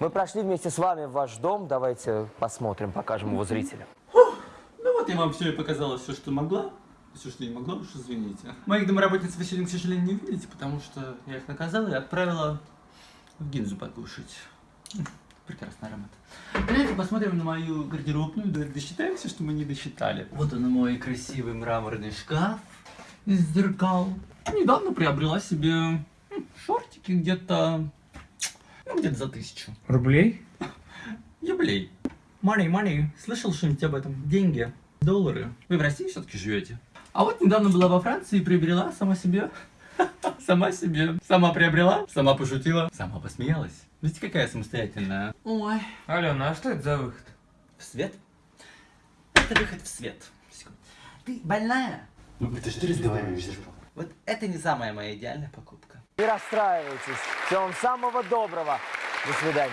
Мы прошли вместе с вами в ваш дом. Давайте посмотрим, покажем его зрителям. Ну вот я вам все и показала, все, что могла. Все, что не могла, уж извините. Моих домработниц вы сегодня, к сожалению, не увидите, потому что я их наказала и отправила в гинзу покушать. Прекрасный аромат. Давайте посмотрим на мою гардеробную, да- досчитаем все, что мы не досчитали. Вот он мой красивый мраморный шкаф из зеркал. Недавно приобрела себе шортики где-то, ну, где-то за тысячу. Рублей? Юбилей. Money, money. Слышал что-нибудь об этом? Деньги, доллары. Вы в России все-таки живете? А вот недавно была во Франции и приобрела сама себе. Сама себе. Сама приобрела, сама пошутила, сама посмеялась. Видите, какая самостоятельная. Ой. Алена, а что это за выход? В свет? Это выход в свет. Секунду. Ты больная? Ну, это что ты разговариваешь, Вот это не самая моя идеальная покупка. Не расстраивайтесь. Всего вам самого доброго. До свидания.